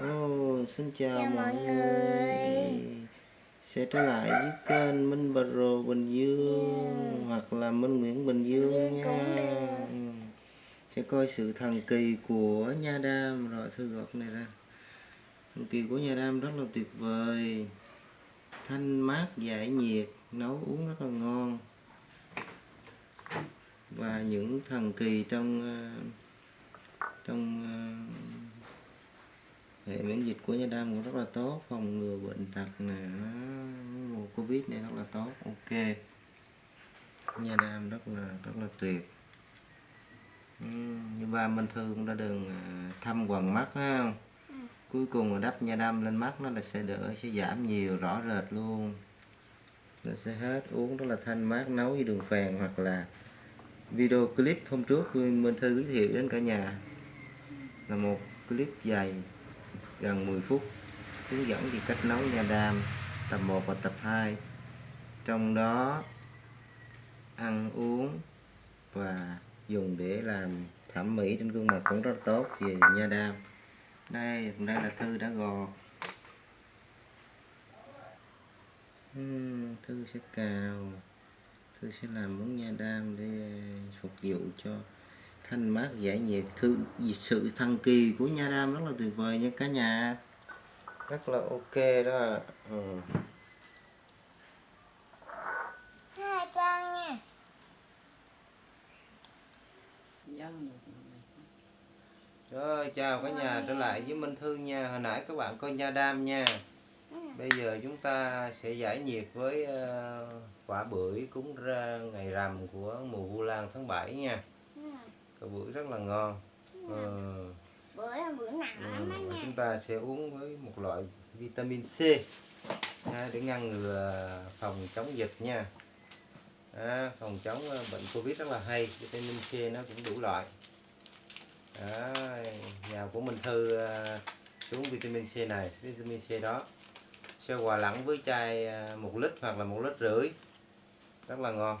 Oh, xin chào, Chào mọi người. Sẽ trở lại với kênh Minh Pro Bình Dương hoặc là Minh Nguyễn Bình Dương Dương nha. Ừ. Sẽ coi sự thần kỳ của nha đam rồi thư gọt này ra. Thần kỳ của nha đam rất là tuyệt vời. Thanh mát giải nhiệt, nấu uống rất là ngon. Và những thần kỳ trong ờ, trong ờ, hệ miễn dịch của nha đam cũng rất là tốt phòng ngừa bệnh tật nè mùa covid này rất là tốt ok. Nha đam rất là rất là tuyệt. Như ba minh thư cũng đã đường à, thăm quần mắt ha không? Cuối cùng là đắp nha đam lên mắt nó là sẽ đỡ sẽ giảm nhiều rõ rệt luôn. Nó sẽ hết uống rất là thanh mát nấu với đường phèn hoặc là video clip hôm trước. Minh Thư giới thiệu đến cả nhà. Là một clip dài gần 10 phút, hướng dẫn về cách nấu nha đam tập 1 và tập 2 trong đó, ăn uống và dùng để làm thẩm mỹ trên gương mặt cũng rất tốt về nha đam. Đây đây là thư đã gọt hmm, thư sẽ cào. Thư sẽ làm món nha đam để phục vụ cho thanh mát giải nhiệt. Thư sự thần kỳ của nha đam rất là tuyệt vời nha cả nhà. Rất là ok đó. Ừ. hai trang nha. Rồi chào cả nhà. Trở lại với Minh Thư nha. Hồi nãy các bạn coi nha đam nha. Bây giờ chúng ta sẽ giải nhiệt với ờ, quả bưởi cúng ra ngày rằm của mùa Vu Lan tháng 7 nha quả bưởi rất là ngon. Ờ. bữa là bữa nặng lắm đó nha. chúng ta sẽ uống với một loại vitamin C. Để ngăn ngừa phòng chống dịch nha. Đó, phòng chống ờ, bệnh covid rất là hay. Vitamin C nó cũng đủ loại. Đó, nhà của Minh Thư ờ, xuống vitamin C này vitamin C đó. Sẽ hòa lẫn với chai một lít hoặc là một lít rưỡi. Rất là ngon.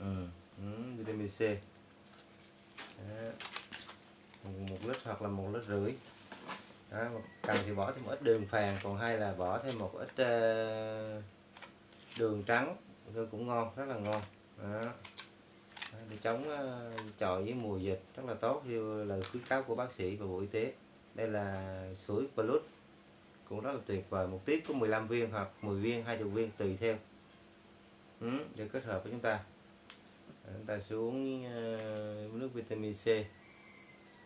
Ừ, ừ, vitamin C đó một lít hoặc là một lít rưỡi. Đó, cần thì bỏ thêm một ít đường phèn còn hay là bỏ thêm một ít ờ, đường trắng cũng ngon rất là ngon. Đó. Để chống ờ, chọi với mùa dịch rất là tốt như lời khuyến cáo của bác sĩ và bộ y tế. Đây là sủi plus cũng rất là tuyệt vời một tiếp có 15 viên hoặc 10 viên 20 viên tùy theo. Ừ, để kết hợp với chúng ta chúng ta xuống ờ, nước vitamin C.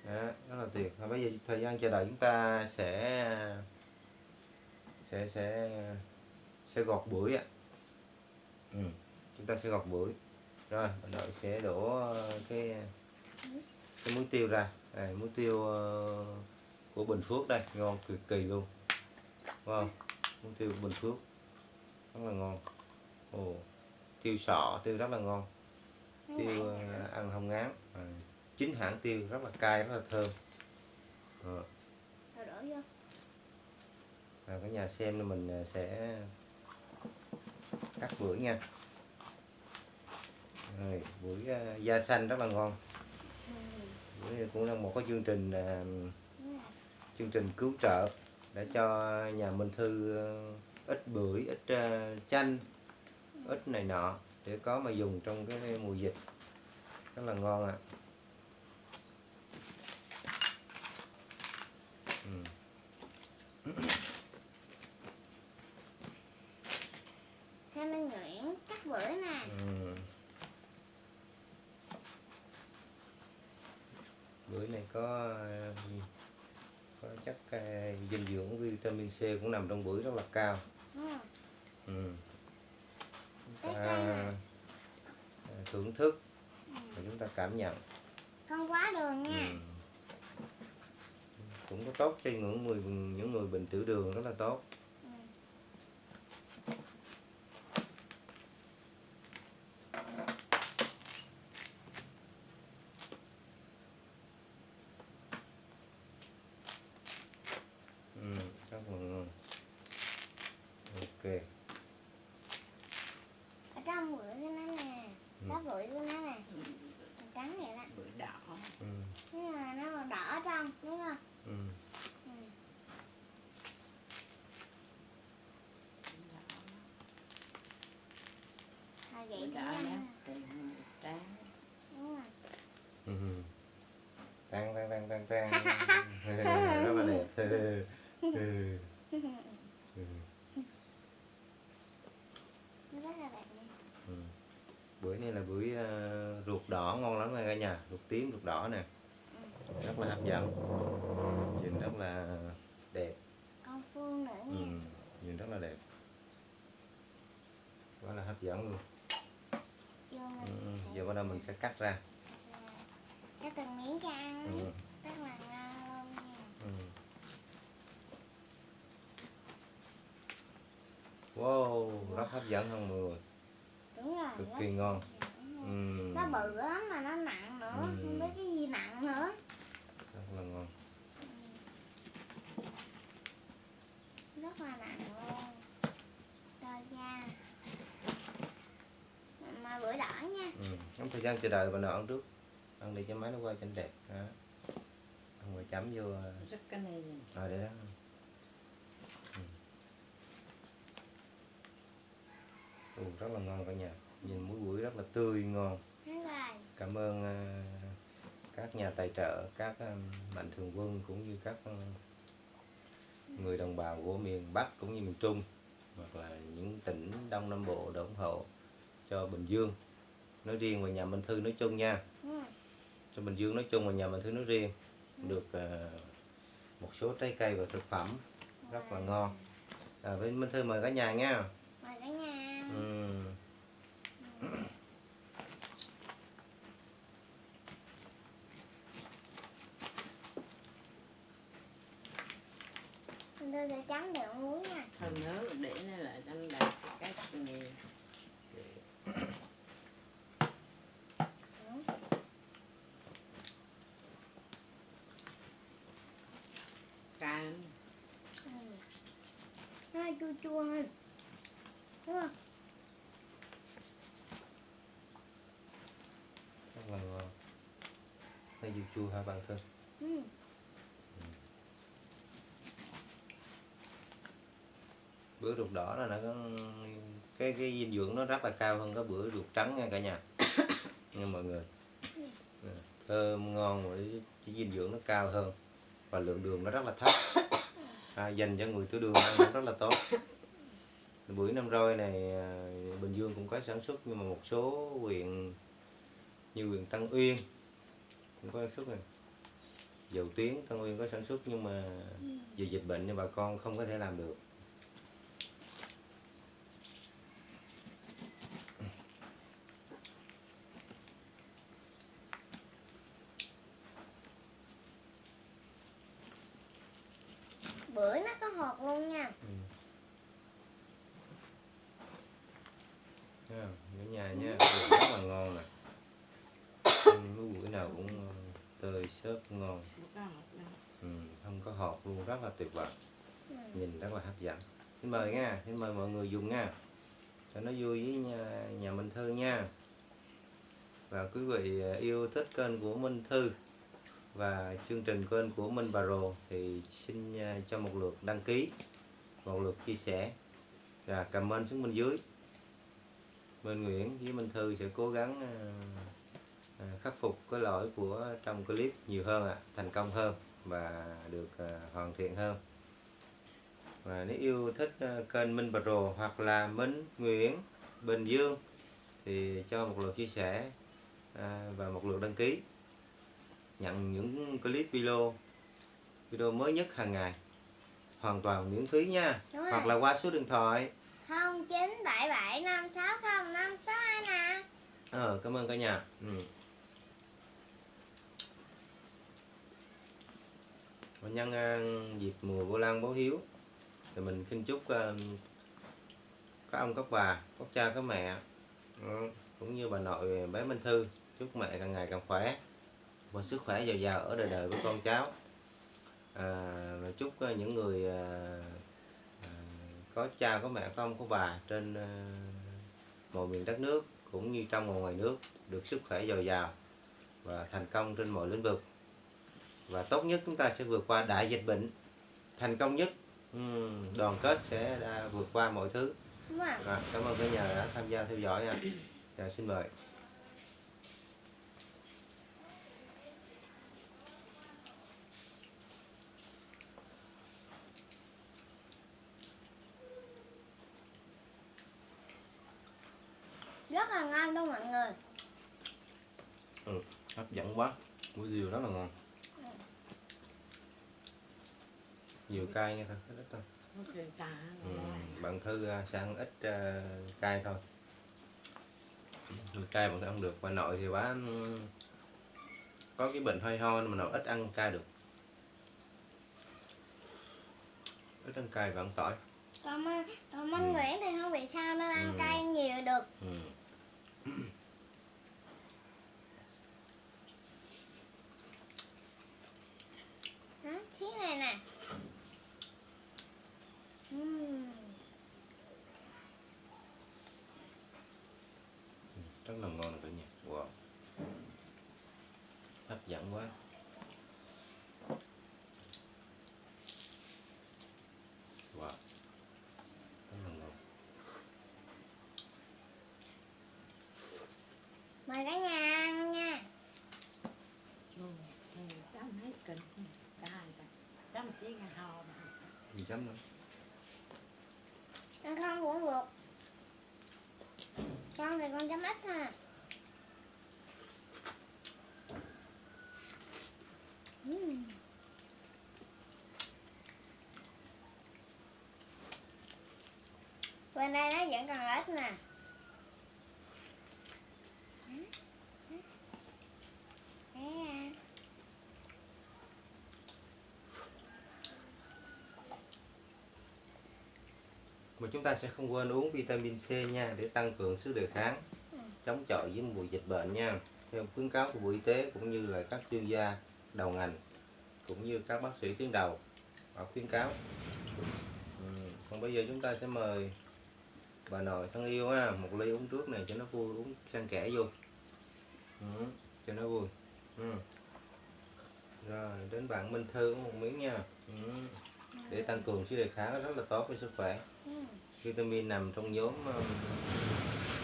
Đó, rất là tuyệt. Và bây giờ thời gian chờ đợi chúng ta sẽ sẽ sẽ sẽ gọt bưởi ạ. Ừ. chúng ta sẽ gọt bưởi. Rồi mình đợi sẽ đổ ờ, cái cái muối tiêu ra. Này muối tiêu ờ, của Bình Phước đây. Ngon cực kỳ luôn. Wow muối tiêu của Bình Phước. Rất là ngon. Ồ tiêu sọ tiêu rất là ngon tiêu ờ, ăn không ngán. À, chính hãng tiêu rất là cay rất là thơm. Ờ, à, cả nhà xem là mình sẽ cắt bưởi nha. Rồi bưởi da xanh rất là ngon. Bưởi này cũng là một cái chương trình chương trình cứu trợ để cho nhà Minh Thư ít bưởi ít chanh ít này nọ để có mà dùng trong cái mùa dịch rất là ngon ạ ừ. xem anh Nguyễn cắt bữa nè Ừ. bưởi này có à, có chất à, dinh dưỡng vitamin C cũng nằm trong bưởi rất là cao Ừ. ừ. chúng Cái ta cây này. À, thưởng thức và chúng ta cảm nhận. Không quá đường ừ. nha cũng có tốt cho những người những người bệnh tiểu đường rất là tốt ừ, rất là ngon ok ở trong bữa của nó nè lá bụi của nó nè Màu trắng vậy đó bưởi đỏ ừ, nhưng mà nó màu đỏ ở trong đúng không ừ. ừ. Vậy đó tiền tráng. Đúng rồi. Ừ. tăng tăng tăng tăng tăng rất là đẹp. Ừ. Ừ. Ừ. nó rất là đẹp Ừ. bưởi này là bưởi ờ, ruột đỏ ngon lắm nha cả nhà. Ruột tím ruột đỏ nè. Rất là hấp dẫn. Nhìn rất là đẹp. Con phương nữa ừ. nha nhìn rất là đẹp. Quá là hấp dẫn luôn chưa ừ. mình ừ. Giờ bắt đầu mình sẽ cắt ra cho từng miếng cho ăn ừ. rất là ngon luôn nha Ừ. wow rất hấp dẫn hơn mọi người đúng rồi cực kỳ ngon ừ. nó bự lắm mà nó nặng nữa Ừ. không biết cái gì nặng nữa rất là ngon rất là nặng luôn rồi nha mà bưởi đỏ nha ừ. Gian chờ đợi bà nào ăn trước. Ăn để cho máy nó quay cho đẹp. Đó. không rồi chấm vô rất cái này rồi để đó. Ừ. Ồ, rất là ngon cả nhà. Nhìn muối bưởi rất là tươi ngon. Cảm ơn à, các nhà tài trợ các à, mạnh thường quân cũng như các à, người đồng bào của miền Bắc cũng như miền Trung hoặc là những tỉnh Đông Nam Bộ đã ủng hộ cho Bình Dương nói riêng và nhà Minh Thư nói chung nha. Ừ. cho Bình Dương nói chung và nhà Minh Thư nói riêng. Được à, một số trái cây và thực phẩm rất là ngon. À, bên Minh Thư mời cả nhà nha. Mời cả nhà. Ừ. Tôi sẽ chấm được muối nha. Phần nữa để nó lại anh đạt cái nghề Đúng. cam Ừ. nó hơi chua. Chua đúng không? Rất là ngon hơi chua chua hả bạn thân ừ. bữa ruột đỏ là nó có cái cái dinh dưỡng nó rất là cao hơn cái bữa ruột trắng nha cả nhà. Nha mọi người. Thơm ngon và cái dinh dưỡng nó cao hơn. Và lượng đường nó rất là thấp à, dành cho người tiểu đường ăn rất là tốt. Bưởi năm roi này à, Bình Dương cũng có sản xuất nhưng mà một số huyện như huyện Tân Uyên cũng có sản xuất này. Dầu tuyến Tân Uyên có sản xuất nhưng mà vì dịch bệnh nên bà con không có thể làm được bưởi nó có hột luôn nha Ừ. Nha, ở nhà nha rất là ngon nè. Ăn cái bưởi nào cũng ờ, tơi xốp ngon. Ừ, không có hột luôn rất là tuyệt vời. Nhìn rất là hấp dẫn. Xin mời nha xin mời mọi người dùng nha. Cho nó vui với nhà, nhà Minh Thư nha. Và quý vị ờ, yêu thích kênh của Minh Thư và chương trình kênh của Minh Bà Rồ thì xin ờ, cho một lượt đăng ký một lượt chia sẻ. Và comment xuống bên dưới Minh Nguyễn với Minh Thư sẽ cố gắng ờ, ờ, khắc phục cái lỗi của trong clip nhiều hơn ạ thành công hơn và được ờ, hoàn thiện hơn. Và nếu yêu thích kênh Minh Rồ hoặc là Minh Nguyễn Bình Dương thì cho một lượt chia sẻ à, và một lượt đăng ký. Nhận những clip video video mới nhất hàng ngày. Hoàn toàn miễn phí nha. Đúng rồi. hoặc là qua số điện thoại không chín bảy bảy năm sáu không năm sáu hai nè. Ờ cảm ơn cả nhà. Ừ. Nhân à, dịp mùa vô lan báo hiếu thì mình xin chúc à, các ông các bà các cha các mẹ ừ, cũng như bà nội bé Minh Thư chúc mẹ càng ngày càng khỏe và sức khỏe dồi dào ở đời đời với con cháu. À, và chúc à, những người có cha có mẹ có ông có bà trên ờ, mọi miền đất nước cũng như trong và ngoài nước được sức khỏe dồi dào và thành công trên mọi lĩnh vực. Và tốt nhất chúng ta sẽ vượt qua đại dịch bệnh. Thành công nhất đoàn kết sẽ vượt qua mọi thứ. Rồi, cảm ơn cả nhà đã tham gia theo dõi nha. Dạ, xin mời. Rất là ngon luôn mọi người Hấp dẫn quá. Muối diều rất là ngon. Nhiều cay nha thôi, ít thôi. Ừ, bạn Thư à, sẽ ăn ít à, cay thôi. Cay bạn Thư ăn được. Bà nội thì bà ừm, có cái bệnh hơi ho nên mà nội ít ăn cay được. Ít ăn cay và ăn tỏi. còn còn anh Ừ. Nguyễn thì không bị sao nên ăn Ừ. cay nhiều được Ừ. đó thế này nè Ừm. Rất là ngon cả nhà. Wow. Hấp dẫn quá. Wow. Rất là ngon. Mời cả nhà ăn nha. Chấm hết kinh chấm chỉ cái hò mà. gì chấm nữa ăn không cũng được thì con chấm ít ha bên đây nó vẫn còn ít nè Đấy à mà chúng ta sẽ không quên uống vitamin C nha, để tăng cường sức đề kháng, chống chọi với mùi dịch bệnh nha theo khuyến cáo của bộ y tế cũng như là các chuyên gia đầu ngành, cũng như các bác sĩ tuyến đầu, họ khuyến cáo ừ. còn bây giờ chúng ta sẽ mời bà nội thân yêu ha, một ly uống trước này cho nó vui, uống sang kẻ vô ừ. cho nó vui ừ. rồi, đến bạn Minh Thư uống một miếng nha ừ để tăng cường sức đề kháng rất là tốt cho sức khỏe. Ừm. vitamin nằm trong nhóm um,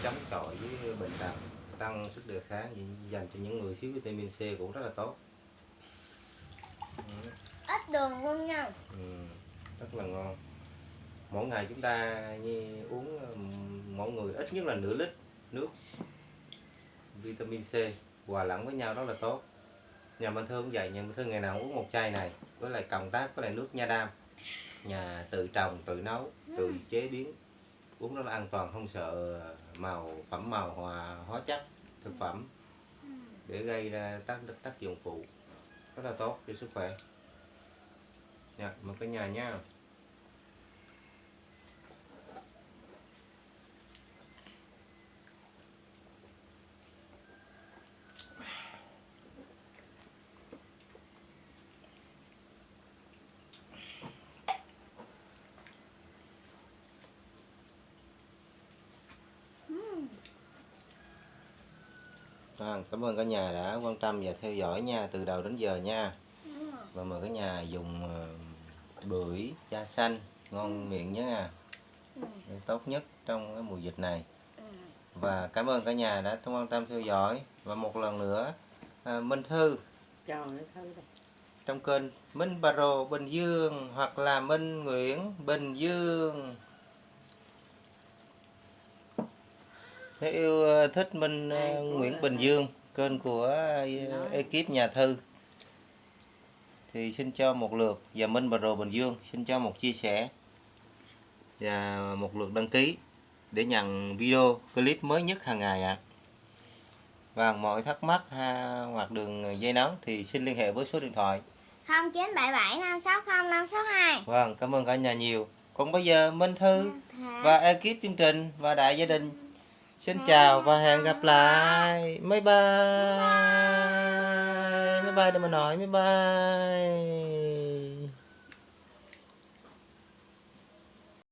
chống chọi với bệnh tật tăng sức đề kháng dành cho những người thiếu vitamin C cũng rất là tốt. Ừ, ít đường luôn nha. Ừ, rất là ngon. Mỗi ngày chúng ta như uống um, mỗi người ít nhất là nửa lít nước vitamin C hòa lẫn với nhau rất là tốt nhà mình thương cũng vậy nhà mình thương ngày nào cũng uống một chai này với lại cộng tác với lại nước nha đam. Nhà tự trồng tự nấu tự chế biến. Uống nó là an toàn không sợ màu phẩm màu hòa hóa chất thực phẩm. Để gây ra tác tác dụng phụ rất là tốt cho sức khỏe. Nha mời cả nhà nha À, cảm ơn cả nhà đã quan tâm và theo dõi nha từ đầu đến giờ nha. Và mời cả nhà dùng ờ, bưởi da xanh ngon miệng nhé để tốt nhất trong cái mùa dịch này. Và cảm ơn cả nhà đã quan tâm theo dõi. Và một lần nữa à, Minh Thư. Trong kênh Minh Baro Bình Dương hoặc là Minh Nguyễn Bình Dương nếu yêu ờ, thích Minh ờ, Nguyễn Bình Dương kênh của ờ, ekip nhà thư. Thì xin cho một lượt và Minh Baro Bình Dương xin cho một chia sẻ và một lượt đăng ký để nhận video clip mới nhất hàng ngày ạ. Và mọi thắc mắc ha, hoặc đường dây nóng thì xin liên hệ với số điện thoại. không chín bảy bảy năm sáu không năm sáu hai. Vâng, cảm ơn cả nhà nhiều. Còn bây giờ Minh Thư và ekip chương trình và đại gia đình xin chào và hẹn gặp lại. Bye bye. Bye bye để mà nói bye bye.